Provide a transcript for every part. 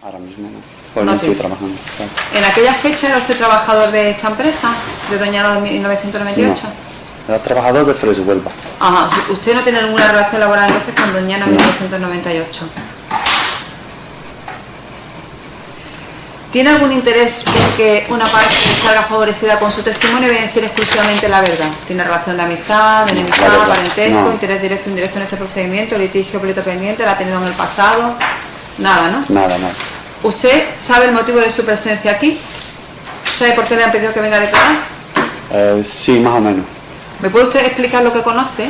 Ahora mismo no, pues No no estoy trabajando. ¿En aquella fecha era usted trabajador de esta empresa, de Doñana de 1998? No, era trabajador de Fresh Huelva. Ajá, usted no tiene ninguna relación laboral entonces con Doñana 1998. ¿Tiene algún interés en que una parte salga favorecida con su testimonio y decir exclusivamente la verdad? ¿Tiene relación de amistad, de enemistad, parentesco, no. interés directo o indirecto en este procedimiento, litigio, pleito pendiente, la ha tenido en el pasado? Nada, ¿no? Nada, nada. ¿Usted sabe el motivo de su presencia aquí? ¿Sabe por qué le han pedido que venga a declarar? Eh, sí, más o menos. ¿Me puede usted explicar lo que conoce?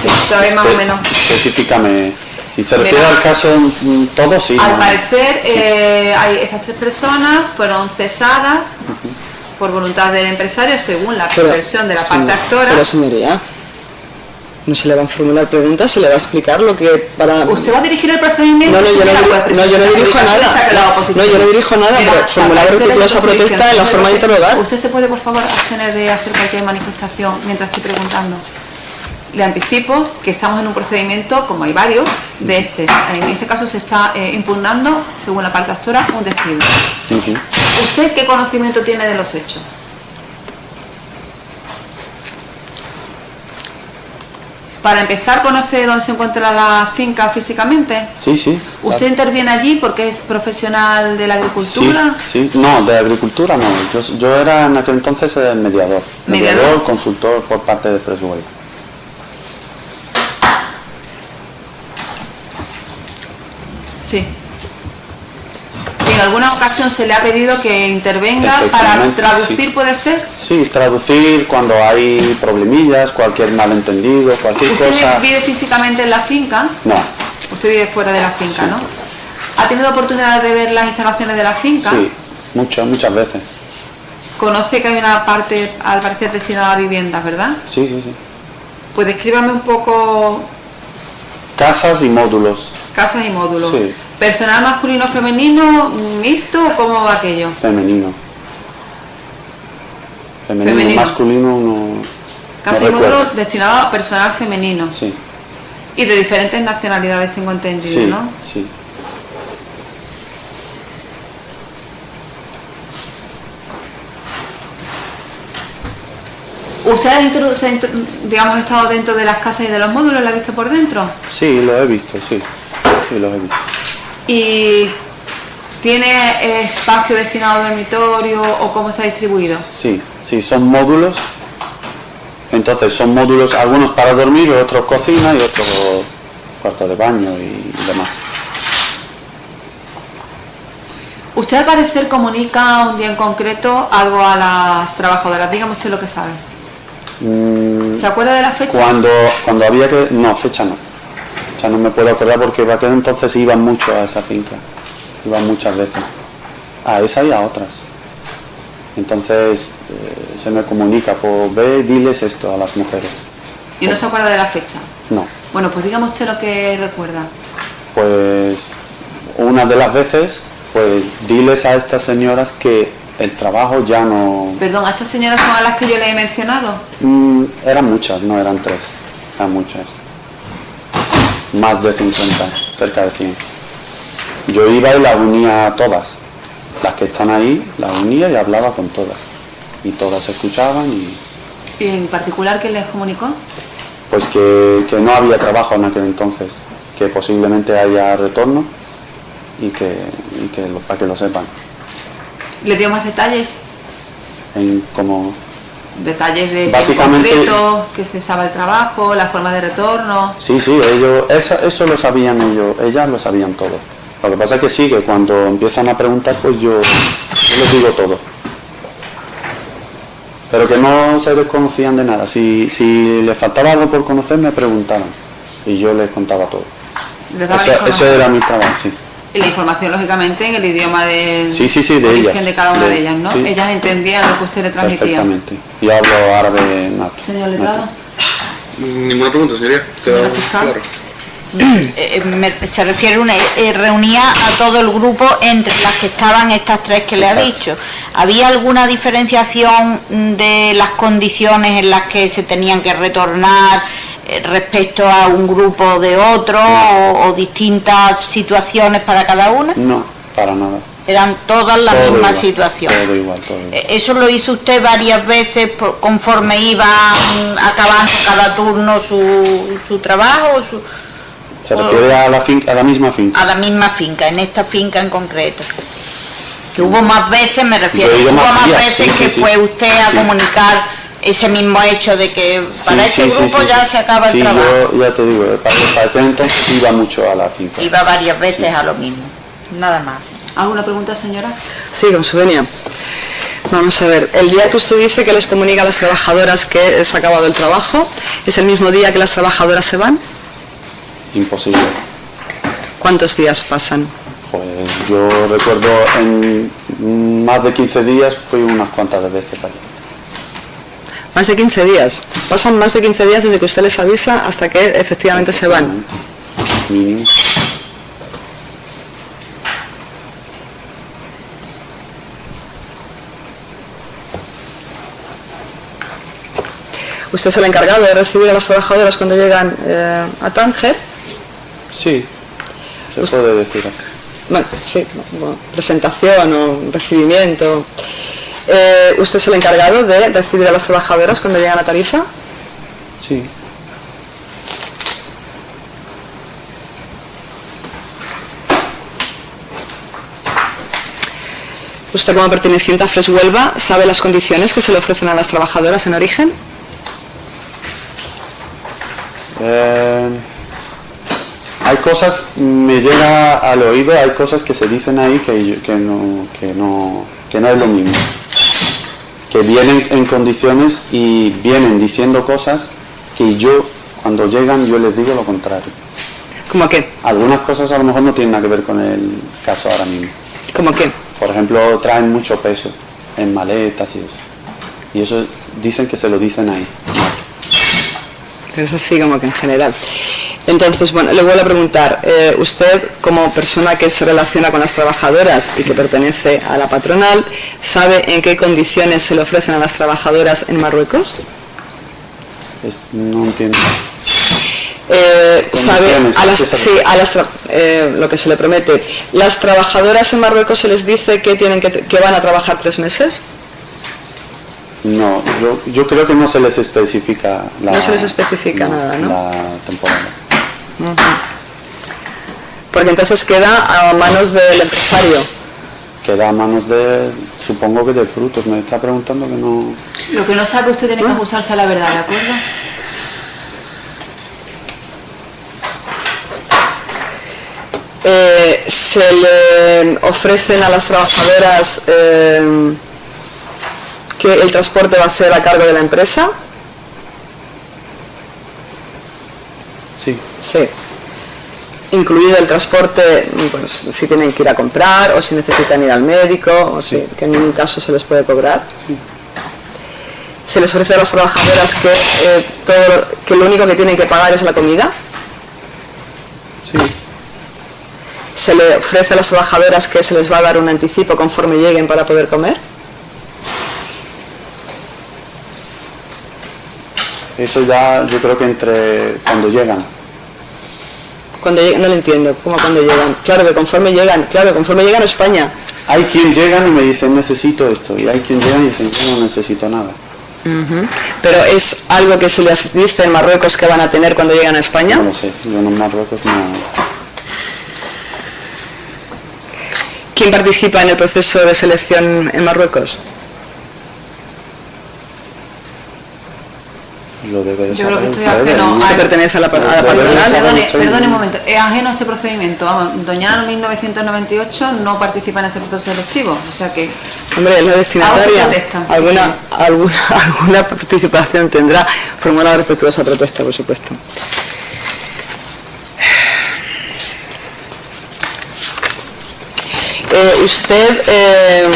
Sí, sabe más o menos. Específicame. Si se refiere Mira. al caso todo, sí. Al ¿no? parecer, eh, hay estas tres personas fueron cesadas por voluntad del empresario según la Pero, versión de la parte señor- actora. Pero señoría, no se le van a formular preguntas, se le va a explicar lo que para... ¿Usted va a dirigir el procedimiento? No, no, yo no, yo dirijo nada. la. No, yo no dirijo nada, Mira, pero formular protesta en la forma de usted- interrogar. ¿Usted se puede, por favor, abstener de hacer cualquier manifestación mientras estoy preguntando? Le anticipo que estamos en un procedimiento, como hay varios, de este. En este caso se está eh, impugnando, según la parte actora, un despido. ¿Usted qué conocimiento tiene de los hechos? Para empezar, ¿conoce dónde se encuentra la finca físicamente? Sí, sí. ¿Usted interviene allí porque es profesional de la Sí, agricultura? sí. No, de agricultura no. Yo, yo era en aquel entonces el mediador. ¿Mediador? consultor por parte de Fresh Huelva. Sí. ¿Y en alguna ocasión se le ha pedido que intervenga para traducir, sí. puede ser? Sí, traducir cuando hay problemillas, cualquier malentendido, cualquier ¿Usted cosa. vive físicamente en la finca? No, Usted vive fuera de la finca, Sí. ¿no? ¿Ha tenido oportunidad de ver las instalaciones de la finca? sí, muchas, muchas veces. Conoce que hay una parte, al parecer, destinada a viviendas, ¿verdad? Sí, sí, sí. Pues descríbame un poco Casas y módulos, casas y módulos. Sí. ¿Personal masculino, femenino, mixto o cómo va aquello? femenino. Femenino, Femenino. masculino no. Módulos recuerdo. destinados a personal femenino. Sí, Y de diferentes nacionalidades, tengo entendido, sí, ¿no? sí. ¿Usted ha introdu- se ha intro- digamos, estado dentro de las casas y de los módulos? ¿La ha visto por dentro? Sí, lo he visto, sí. Sí, lo he visto. ¿Y tiene espacio destinado a dormitorio o cómo está distribuido? Sí, sí, son módulos. Entonces son módulos, algunos para dormir, otros cocina y otros cuarto de baño y demás. Usted al parecer comunica un día en concreto algo a las trabajadoras. Dígame usted lo que sabe. Mm, ¿Se acuerda de la fecha? Cuando, cuando había que... No, fecha no. Fecha no me puedo acordar porque aquel entonces iban mucho a esa finca. Iban muchas veces. A esa y a otras. Entonces eh, se me comunica, pues ve, diles esto a las mujeres. Y no se acuerda de la fecha. No, Bueno, pues dígame usted lo que recuerda. pues una de las veces, pues diles a estas señoras que el trabajo ya no... Perdón, ¿a estas señoras son a las que yo le he mencionado? Mm, eran muchas, no eran tres, eran muchas. Más de 50, cerca de 100. Yo iba y las unía a todas. Las que están ahí, las unía y hablaba con todas. Y todas escuchaban y ¿Y en particular quién les comunicó? pues que, que no había trabajo en aquel entonces, que posiblemente haya retorno y que, y que lo- para que lo sepan. ¿Le dio más detalles? En como Detalles de Básicamente- concreto, que se sabe el trabajo, la forma de retorno. Sí, sí, ellos, esa- eso lo sabían ellos, ellas lo sabían todo. Lo que pasa es que sí, que cuando empiezan a preguntar, pues yo, yo les digo todo. Pero que no se desconocían de nada. Si, si les faltaba algo por conocer, me preguntaban. Y yo les contaba todo. Les eso era mi trabajo, sí. Y la información, lógicamente, en el idioma de, Sí, sí, sí, de origen ellas. de cada una de, De- ellas, ¿no? sí. Ellas entendían lo que usted le transmitía. Perfectamente. Y hablo árabe nato. Señor Letrado, nato. Ninguna pregunta, señoría. Señora Queda fiscal. claro. Eh, me- se refiere una eh, reunía a todo el grupo entre las que estaban estas tres que le ha Exacto. dicho. ¿Había alguna diferenciación mm, de las condiciones en las que se tenían que retornar eh, respecto a un grupo de otro o, o distintas situaciones para cada una? No, para nada. Eran todas la Todo misma igual, situación. Todo igual, todo igual. Eh, ¿Eso lo hizo usted varias veces por- conforme iba mm, acabando cada turno su, su trabajo o su- Se refiere a la, finca, a la misma finca. a la misma finca, en esta finca en concreto? Que hubo más veces, me refiero, hubo más días, veces sí, que sí. fue usted a comunicar ese mismo hecho de que para Sí, este sí, grupo sí, ya sí. se acaba el Sí, trabajo. yo ya te digo, para, para aquel entonces iba mucho a la finca. Iba varias veces a lo mismo, nada más. ¿Alguna pregunta, señora? Sí, con su venia. Vamos a ver, el día que usted dice que les comunica a las trabajadoras que es acabado el trabajo, ¿es el mismo día que las trabajadoras se van? Imposible. ¿Cuántos días pasan? Pues yo recuerdo en más de 15 días fui unas cuantas de veces para allá. Más de 15 días. Pasan más de 15 días desde que usted les avisa hasta que efectivamente se van. Mínimo. ¿Usted es el encargado de recibir a las trabajadoras cuando llegan eh, a Tánger? Sí, se Usted- puede decir así. Bueno, sí, bueno, presentación o recibimiento. Eh, ¿Usted es el encargado de recibir a las trabajadoras cuando llegan a Tarifa? Sí. ¿Usted como perteneciente a Fresh Huelva sabe las condiciones que se le ofrecen a las trabajadoras en origen? Eh, hay cosas, me llega al oído, hay cosas que se dicen ahí que, que, no, que, no, que no es lo mismo. Que vienen en condiciones y vienen diciendo cosas que yo, cuando llegan, yo les digo lo contrario. ¿Cómo qué? Algunas cosas a lo mejor no tienen nada que ver con el caso ahora mismo. ¿Cómo qué? Por ejemplo, traen mucho peso en maletas y eso. Y eso dicen que se lo dicen ahí. Pero eso sí, como que en general. Entonces, bueno, le vuelvo a preguntar, eh, usted como persona que se relaciona con las trabajadoras y que pertenece a la patronal, ¿sabe en qué condiciones se le ofrecen a las trabajadoras en Marruecos? Es- no entiendo. Eh, ¿Sabe a las, sí, a las eh, lo que se le promete? ¿Las trabajadoras en Marruecos se les dice que, tienen que, que van a trabajar tres meses? No, yo, yo creo que no se les especifica la, No se les especifica nada, ¿no? la temporada. Porque entonces queda a manos del empresario. Queda a manos de, supongo que del fruto. Me está preguntando que no... Lo que no sabe usted tiene que ajustarse a la verdad, ¿de acuerdo? Eh, se le ofrecen a las trabajadoras eh, que el transporte va a ser a cargo de la empresa. Sí, Sí. Incluido el transporte, pues, si tienen que ir a comprar o si necesitan ir al médico, o si, que en ningún caso se les puede cobrar. sí. Se les ofrece a las trabajadoras que, eh, todo, lo- que lo único que tienen que pagar es la comida. Sí, Se le ofrece a las trabajadoras que se les va a dar un anticipo conforme lleguen para poder comer. eso ya yo creo que entre cuando llegan. Cuando lleg- no lo entiendo, ¿cómo cuando llegan? Claro que conforme llegan, claro, conforme llegan a España. Hay quien llegan y me dicen necesito esto y hay quien llegan y dicen yo no necesito nada. Pero es algo que se les dice en Marruecos que van a tener cuando llegan a España. No lo sé, yo en Marruecos no... ¿Quién participa en el proceso de selección en Marruecos? Lo debe de Yo creo que estoy ajeno ¿no? a- Usted pertenece a la, a la Perdone, perdone un momento, es ajeno a este procedimiento. Vamos, Doña Ana 1998 no participa en ese proceso selectivo, o sea que Hombre, es la destinataria. Protesta. Alguna, alguna, alguna participación tendrá. Formula respetuosa propuesta, por supuesto. Eh, ¿Usted eh,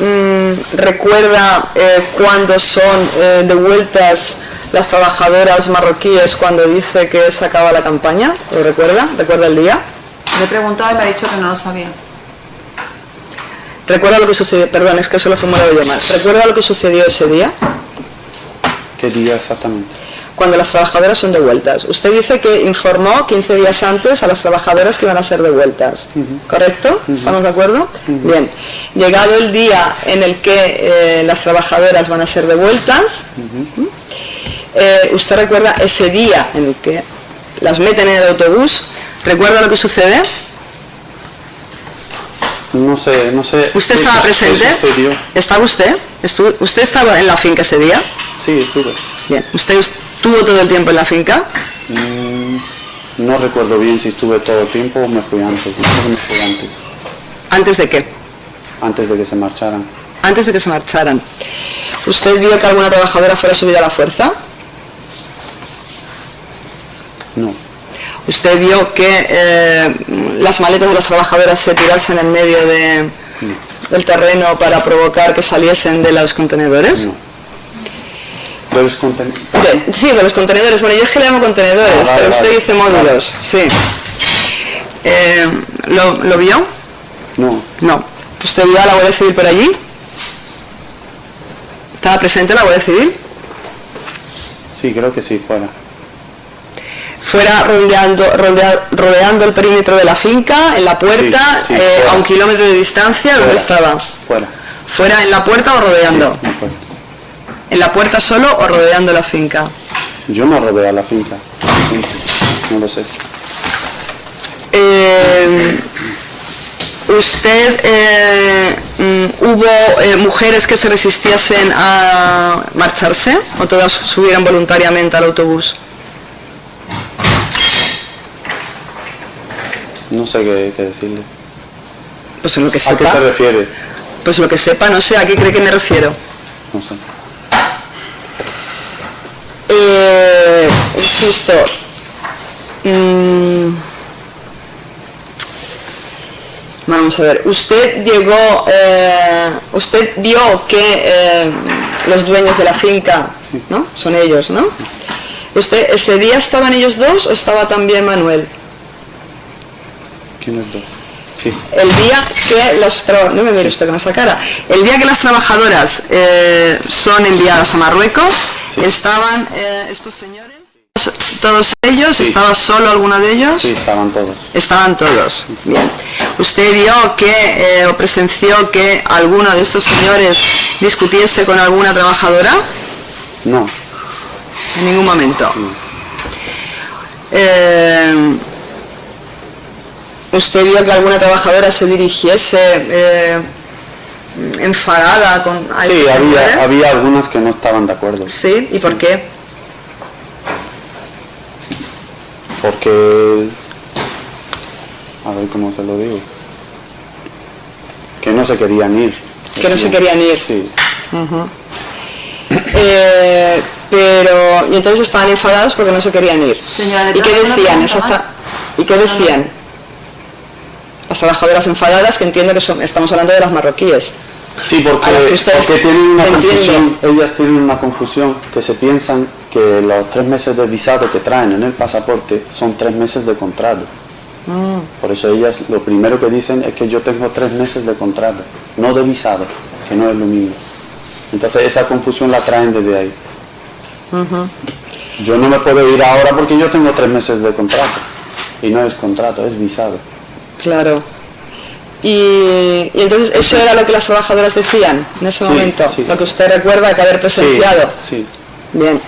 mm, recuerda eh, cuándo son eh, devueltas las trabajadoras marroquíes cuando dice que se acaba la campaña? ¿Lo recuerda? ¿Recuerda el día? le he preguntado y me ha dicho que no lo sabía. ¿Recuerda lo que sucedió? Perdón, es que eso lo he formulado yo mal. ¿Recuerda lo que sucedió ese día? ¿Qué día exactamente? cuando las trabajadoras son devueltas. Usted dice que informó 15 días antes a las trabajadoras que iban a ser devueltas, ¿correcto? ¿Estamos de acuerdo? Bien. Llegado el día en el que eh, las trabajadoras van a ser devueltas, eh, ¿usted recuerda ese día en el que las meten en el autobús? ¿Recuerda lo que sucede? No sé, no sé. ¿Usted estaba presente? sucedió. ¿Estaba usted? Estu- ¿Usted estaba en la finca ese día? Sí, estuve. Bien. ¿Usted estuvo todo el tiempo en la finca? Mm, no recuerdo bien si estuve todo el tiempo o me fui antes. Me fui antes. ¿Antes de qué? Antes de que se marcharan. Antes de que se marcharan. ¿Usted vio que alguna trabajadora fuera subida a la fuerza? No. ¿Usted vio que eh, las maletas de las trabajadoras se tirasen en medio de- del terreno para provocar que saliesen de los contenedores? No. ¿Pero es conten- De- sí, de los contenedores. Bueno, yo es que le llamo contenedores, Ah, vale, pero usted vale. dice módulos. Sí. Eh, ¿lo, ¿Lo vio? No. No. ¿Usted vio a la Guardia Civil por allí? ¿Estaba presente la Guardia Civil? Sí, creo que sí, fuera. Fuera rodeando, rodea- rodeando el perímetro de la finca, en la puerta, Sí, sí, eh, a un kilómetro de distancia, ¿dónde Fuera. estaba? Fuera. ¿Fuera en la puerta o rodeando? ¿En la puerta solo o rodeando la finca? Yo no rodeo la finca. No lo sé. Eh, ¿Usted eh, mm, hubo eh, mujeres que se resistiesen a marcharse o todas subieron voluntariamente al autobús? No sé qué, qué decirle. Pues en lo que ¿A qué sepa. se refiere? Pues lo que sepa, no sé a qué cree que me refiero. No sé. Eh, insisto, mm, vamos a ver, usted llegó, eh, usted vio que eh, los dueños de la finca, Sí. ¿no? Son ellos, ¿no? ¿Usted ese día estaban ellos dos o estaba también Manuel? El día que las tra- no me mire usted con esa cara, el día que las trabajadoras eh, son enviadas a Marruecos, Sí. estaban eh, estos señores, todos ellos, Sí. estaba solo alguno de ellos, Sí, estaban todos. estaban todos. Bien. ¿Usted vio que eh, o presenció que alguno de estos señores discutiese con alguna trabajadora? No. En ningún momento. Eh, ¿Usted vio que alguna trabajadora se dirigiese eh, enfadada con Sí, había, había algunas que no estaban de acuerdo. Sí, ¿y por qué? Porque... A ver cómo se lo digo. Que no se querían ir. Que no se querían ir. Sí. Eh, pero, y entonces estaban enfadados porque no se querían ir. Señora, ¿le ¿Y qué decían? más? ¿Y qué decían? Trabajadoras enfadadas, que entiendo que son, estamos hablando de las marroquíes. Sí, porque, porque tienen una confusión, ellas tienen una confusión que se piensan que los tres meses de visado que traen en el pasaporte son tres meses de contrato. Mm. Por eso ellas lo primero que dicen es que yo tengo tres meses de contrato, no de visado, que no es lo mismo. Entonces esa confusión la traen desde ahí. Yo no me puedo ir ahora porque yo tengo tres meses de contrato. Y no es contrato, es visado. Claro. Y, y entonces eso era lo que las trabajadoras decían en ese Sí, momento, sí. lo que usted recuerda que haber presenciado. Sí, Bien.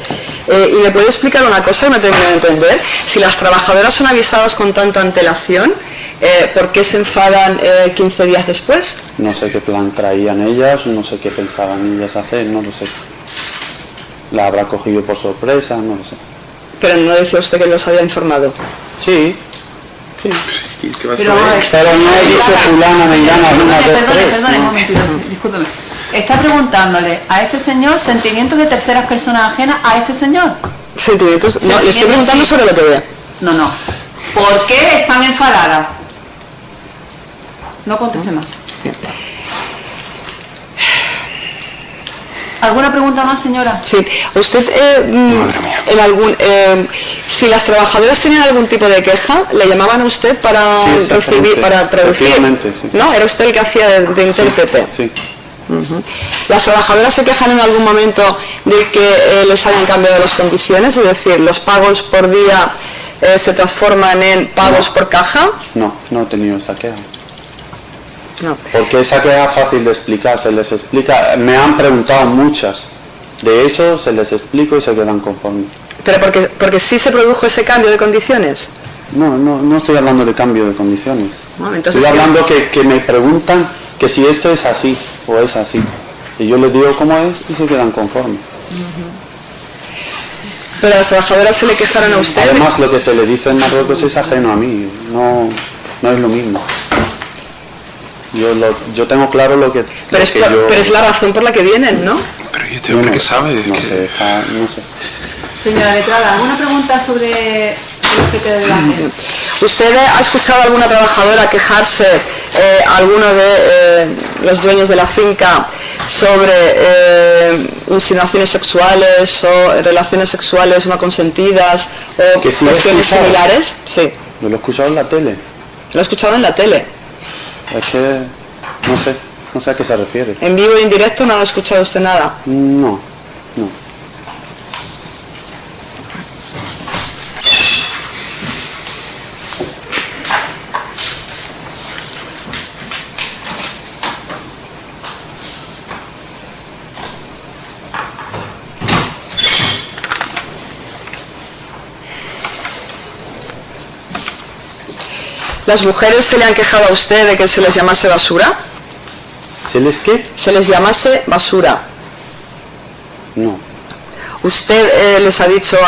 Eh, ¿Y me puede explicar una cosa que no termino de entender? Si las trabajadoras son avisadas con tanta antelación, eh, ¿por qué se enfadan eh, 15 días después? No sé qué plan traían ellas, no sé qué pensaban ellas hacer, no lo sé. La habrá cogido por sorpresa, no lo sé. Pero no decía usted que los había informado. Sí, sí. ¿Y qué va a Pero, a ver, Pero no he dicho fulana, mengana, una, Perdone, dos, perdone, tres. perdone, un momentito, discúlpeme. Está preguntándole a este señor sentimientos de terceras personas ajenas a este señor. Sentimientos. No, le estoy preguntando sí. sobre lo que ve. No, no. ¿Por qué están enfadadas? No conteste más. ¿Alguna pregunta más, señora? Sí. ¿Usted, eh, mm, en algún, eh, si las trabajadoras tenían algún tipo de queja, le llamaban a usted para Sí, recibir, para traducir? Sí. No, era usted el que hacía de, de intérprete. Sí. ¿Las trabajadoras se quejan en algún momento de que eh, les hayan cambiado las condiciones? Es decir, los pagos por día eh, se transforman en pagos por caja. No, no he tenido esa queja. No. Porque esa queja es fácil de explicar, se les explica, me han preguntado muchas. De eso se les explico y se quedan conformes. Pero porque, porque sí se produjo ese cambio de condiciones. No, no, no estoy hablando de cambio de condiciones. Estoy hablando que, que me preguntan que si esto es así o es así. Y yo les digo cómo es y se quedan conformes. Pero a las trabajadoras se le quejaron a usted. Además, lo que se le dice en Marruecos es ajeno a mí, no, no es lo mismo. Yo, lo- yo tengo claro lo que, pero, lo es, que yo... pero es la razón por la que vienen, ¿no? Pero ¿y este yo hombre no- qué sabe? No que- sé, está- no sé. Señora letrada, ¿alguna pregunta sobre? ¿Usted ha escuchado a alguna trabajadora quejarse, eh, a alguno de eh, los dueños de la finca, sobre eh, insinuaciones sexuales o relaciones sexuales no consentidas o Que sí cuestiones similares? Sí, Yo lo he escuchado en la tele. lo he escuchado en la tele. Es que no sé, no sé a qué se refiere. En vivo y en directo no ha escuchado usted nada. No, no. ¿Las mujeres se le han quejado a usted de que se les llamase basura? ¿Se les qué? Se les llamase basura. No. ¿Usted eh, les ha dicho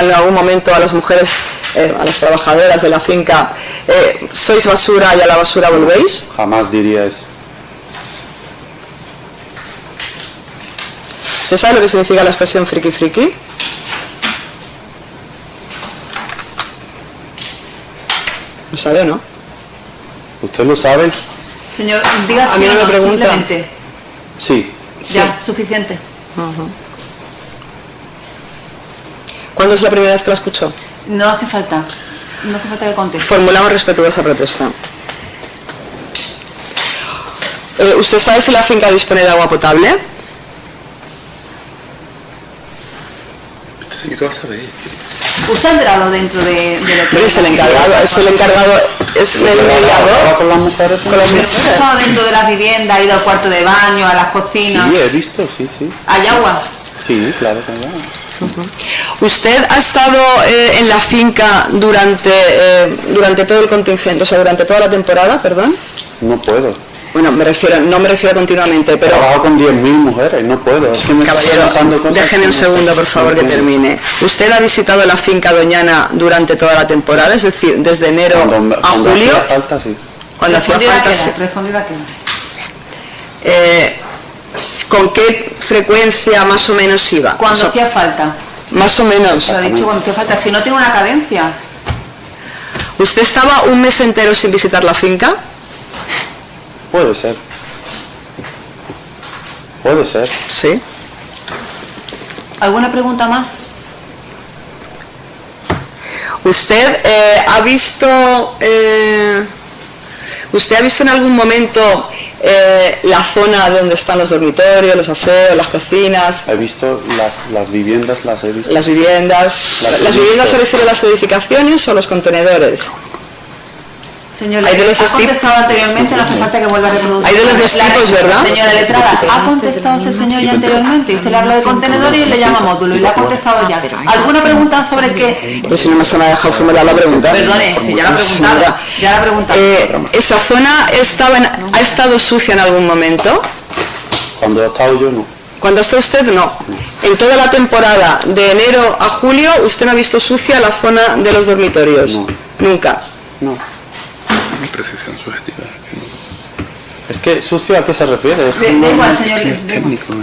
en algún momento a las mujeres, eh, a las trabajadoras de la finca, eh, sois basura y a la basura volvéis? Jamás diría eso. ¿Usted sabe lo que significa la expresión friki friki? ¿Lo sabe o no? ¿Usted lo sabe? Señor, diga A sí mí o no pregunta. simplemente. Sí. Ya, suficiente. ¿Cuándo es la primera vez que la escuchó? No hace falta. No hace falta que conteste. Formulamos respetuosa protesta. Eh, ¿Usted sabe si la finca dispone de agua potable? Este señor qué va a saber. ¿Usted ha entrado dentro de, de lo que Pero es el encargado, es el encargado, es el ¿Ahora mediador. con las mujeres? Con las ¿Usted ha mujeres. estado dentro de las viviendas, ha ido al cuarto de baño, a las cocinas? Sí, he visto, sí, sí. ¿Hay agua? Sí, claro que no. ¿Usted ha estado eh, en la finca durante, eh, durante todo el contingente, o sea, durante toda la temporada, perdón? No puedo. Bueno, me refiero, no me refiero continuamente, pero Trabajo con 10.000 mujeres, no puedo. Es que me caballero, cosas déjeme un segundo, por favor, que termine. ¿Usted ha visitado la finca Doñana durante toda la temporada, es decir, desde enero Cuando, a cuando julio? hacía falta, sí. Cuando hacía falta, sí. Eh, ¿Con qué frecuencia más o menos iba? Cuando O sea, hacía falta. más o menos. Se lo ha dicho cuando hacía falta. Si no tiene una cadencia. ¿Usted estaba un mes entero sin visitar la finca? Puede ser. Puede ser. Sí. ¿Alguna pregunta más? ¿Usted eh, ha visto eh, usted ha visto en algún momento eh, la zona donde están los dormitorios, los aseos, las cocinas, He visto las, las viviendas, las he visto. las viviendas? Las he ¿Las viviendas se refiere a las edificaciones o los contenedores? Señor, Hay de los ha contestado anteriormente, no hace falta que vuelva a reproducir. Hay de los dos tipos, ¿verdad? Señora letrada, ha contestado este señor ya anteriormente. Usted le habla de contenedores y le llama módulo y le ha contestado ya. ¿Alguna pregunta sobre qué? Pues si no me se me ha dejado formular la pregunta. Perdone, si ya la ha preguntado. Ya la ha preguntado. eh, ¿Esa zona estaba en- ha estado sucia en algún momento? Cuando he estado yo, no. Cuando está usted, no. En toda la temporada, de enero a julio, usted no ha visto sucia la zona de los dormitorios. No. Nunca. No. Que no- Es que sucio a qué se refiere. Es igual, señor. técnico.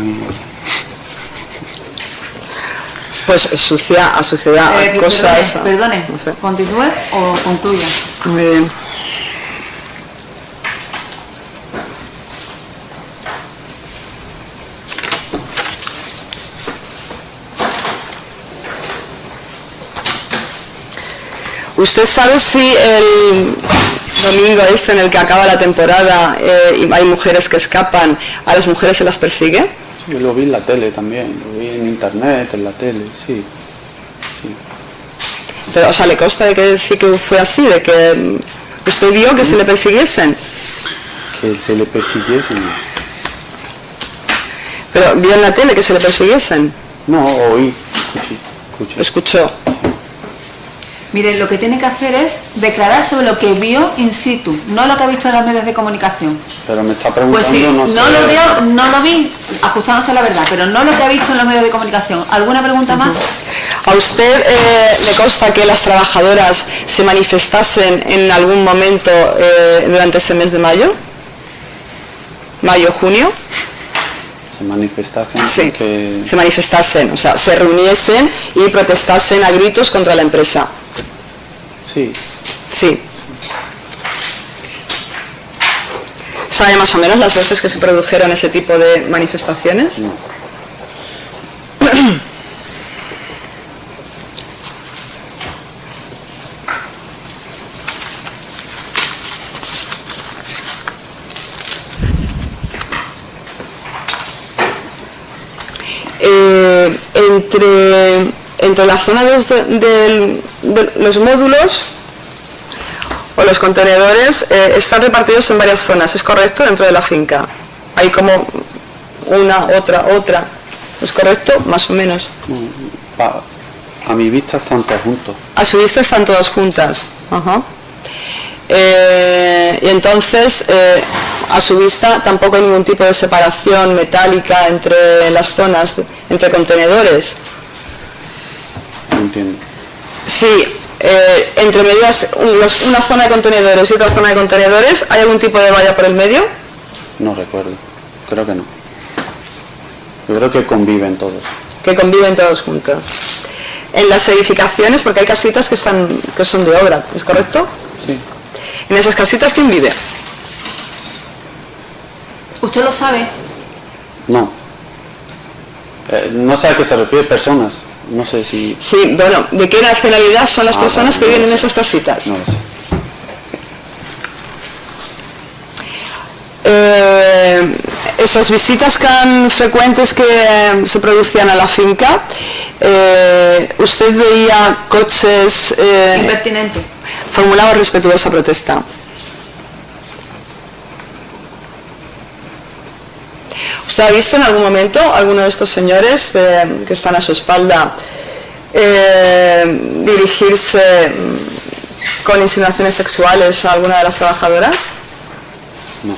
Pues sucia, a suciedad, a Eh, cosas. perdone, perdone. No sé. ¿Continúe o concluya? Muy bien. ¿Usted sabe si el domingo este en el que acaba la temporada eh, y hay mujeres que escapan, a las mujeres se las persigue? Sí, yo lo vi en la tele también, lo vi en internet, en la tele, sí. Pero, o sea, ¿le consta de que sí que fue así? ¿De que mm, usted vio que se le persiguiesen? Que se le persiguiese. Pero vio en la tele que se le persiguiesen. No, oí, escuché, escuché. Escuchó. Mire, lo que tiene que hacer es declarar sobre lo que vio in situ, no lo que ha visto en los medios de comunicación. Pero me está Pues preguntando, sí, no, no, sé. lo veo, no lo vi, ajustándose a la verdad, pero no lo que ha visto en los medios de comunicación. ¿Alguna pregunta más? ¿A usted eh, le consta que las trabajadoras se manifestasen en algún momento eh, durante ese mes de mayo? ¿Mayo, junio? Se manifestasen Sí, que... se manifestasen, o sea, se reuniesen y protestasen a gritos contra la empresa. Sí, Sí. ¿Sabe más o menos las veces que se produjeron ese tipo de manifestaciones? No. Eh, entre, entre la zona de los, del- de los módulos o los contenedores eh, están repartidos en varias zonas, ¿es correcto? Dentro de la finca. Hay como una, otra, otra. ¿Es correcto? Más o menos. Pa- a mi vista están todos juntos. A su vista están todas juntas. Ajá. Eh, y entonces, eh, a su vista, tampoco hay ningún tipo de separación metálica entre las zonas, de- entre contenedores. Sí, eh, entre medias, un- los- una zona de contenedores y otra zona de contenedores, ¿hay algún tipo de valla por el medio? No recuerdo. Creo que no. Yo creo que conviven todos. Que conviven todos juntos. En las edificaciones, porque hay casitas que, están, que son de obra, ¿es correcto? Sí. En esas casitas, ¿quién vive? ¿Usted lo sabe? No. Eh, no sé a qué se refiere personas. No sé si... Sí, bueno, ¿de qué nacionalidad son las Ah, personas que viven lo en esas casitas? No lo sé. Eh, esas visitas tan frecuentes que eh, se producían a la finca, eh, ¿usted veía coches eh, Impertinente. formulaba respetuosa protesta? ¿Usted ha visto en algún momento alguno de estos señores eh, que están a su espalda eh, dirigirse con insinuaciones sexuales a alguna de las trabajadoras? No.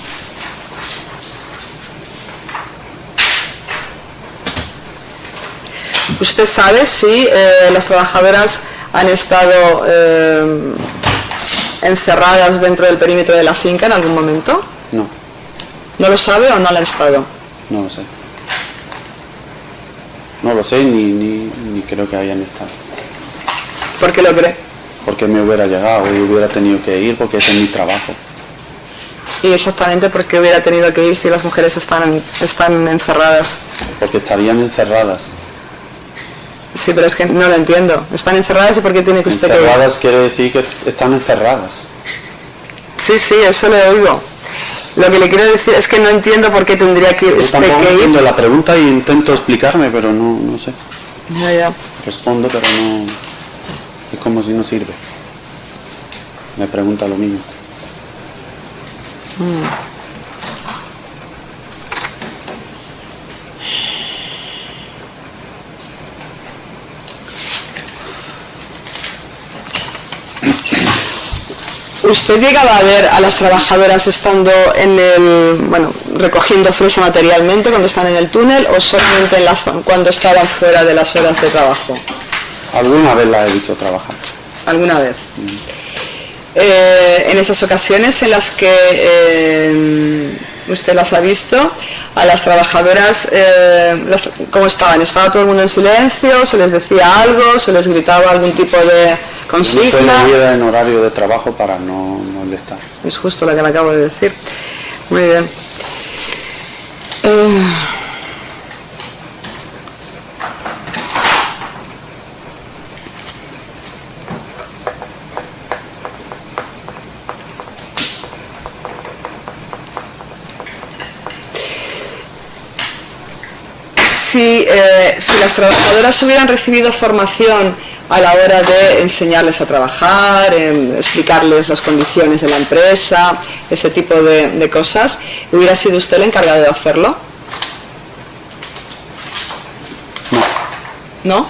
¿Usted sabe si eh, las trabajadoras han estado eh, encerradas dentro del perímetro de la finca en algún momento? No. ¿No lo sabe o no lo han estado? No lo sé. No lo sé ni, ni, ni creo que hayan estado. ¿Por qué lo cree? Porque me hubiera llegado y hubiera tenido que ir porque ese es mi trabajo. Y exactamente por qué hubiera tenido que ir si las mujeres están, están encerradas. Porque estarían encerradas. Sí, pero es que no lo entiendo. ¿Están encerradas y por qué tiene que usted que ir? Encerradas quiere decir que están encerradas. Sí, sí, eso le oigo. Lo que le quiero decir es que no entiendo por qué tendría que Yo usted tampoco que ir. entiendo la pregunta y intento explicarme, pero no, no sé. Ya, ya. Respondo, pero no... Es como si no sirve. Me pregunta lo mismo. ¿Usted llegaba a ver a las trabajadoras estando en el, bueno, recogiendo fresa materialmente cuando están en el túnel o solamente en la zo- cuando estaban fuera de las horas de trabajo? Alguna vez la he visto trabajar. ¿Alguna vez? Eh, en esas ocasiones en las que eh, usted las ha visto, a las trabajadoras, eh, las- ¿cómo estaban? ¿Estaba todo el mundo en silencio? ¿Se les decía algo? ¿Se les gritaba algún tipo de consigna? ir en horario de trabajo para no molestar. Es justo lo que le acabo de decir. Muy bien. Eh, si, eh, si las trabajadoras hubieran recibido formación a la hora de enseñarles a trabajar, en explicarles las condiciones de la empresa, ese tipo de, de cosas, ¿hubiera sido usted el encargado de hacerlo? No, ¿No?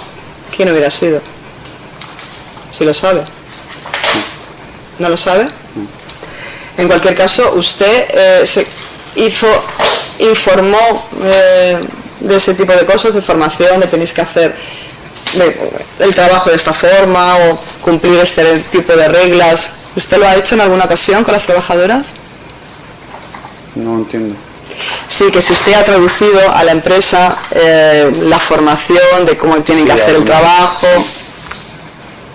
¿Quién hubiera sido? Si lo sabe. ¿No lo sabe? En cualquier caso, usted eh, se hizo, informó eh, de ese tipo de cosas, de formación, de tenéis que hacer el trabajo de esta forma o cumplir este tipo de reglas. ¿Usted lo ha hecho en alguna ocasión con las trabajadoras? no entiendo. Sí, que si usted ha traducido a la empresa eh, la formación de cómo tienen que Sí, hacer el trabajo,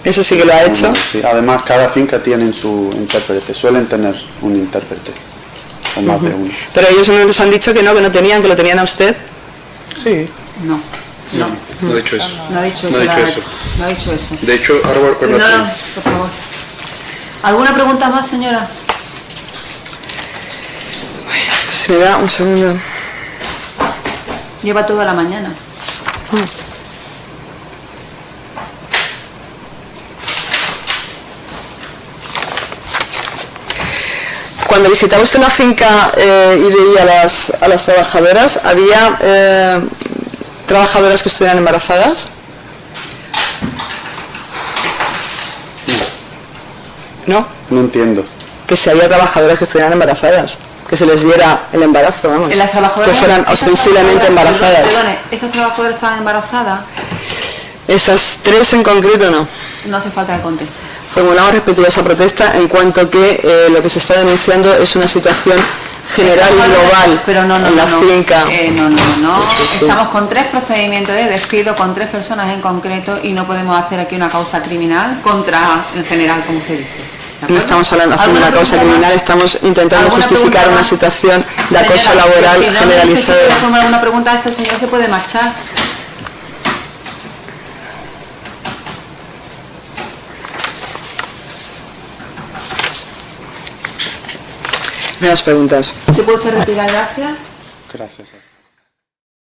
eso sí que lo ha hecho. Sí, además cada finca tiene su intérprete, suelen tener un intérprete, o más de uno. Pero ellos nos han dicho que no, que no tenían, que lo tenían a usted. Sí, No, no, No he dicho eso. no ha dicho No eso. ha dicho la- eso. No ha dicho eso. De hecho, ahora voy con No, no, por favor. ¿Alguna pregunta más, señora? Si me da un segundo. Lleva toda la mañana. Cuando visitaba usted la finca eh, y veía a las, a las trabajadoras, ¿había eh, trabajadoras que estuvieran embarazadas? ¿No? no entiendo. Que si había trabajadoras que estuvieran embarazadas, que se les viera el embarazo, vamos. Las trabajadoras, que fueran ostensiblemente embarazadas. Perdone, ¿estas trabajadoras estaban embarazadas? Esas tres en concreto no. No hace falta que conteste. Formulamos respetuosa protesta en cuanto que eh, lo que se está denunciando es una situación general y global Pero no, no, en la no, finca. Eh, no, no, no, no. Sí, sí. Estamos con tres procedimientos de despido con tres personas en concreto y no podemos hacer aquí una causa criminal contra en general, como usted dice. ¿De No estamos hablando de hacer una ¿Alguna causa criminal, estamos intentando ¿Alguna justificar una situación de acoso laboral si no generalizado. alguna pregunta, este señor se puede marchar. Menos preguntas. ¿Se puede retirar? Gracias. Gracias.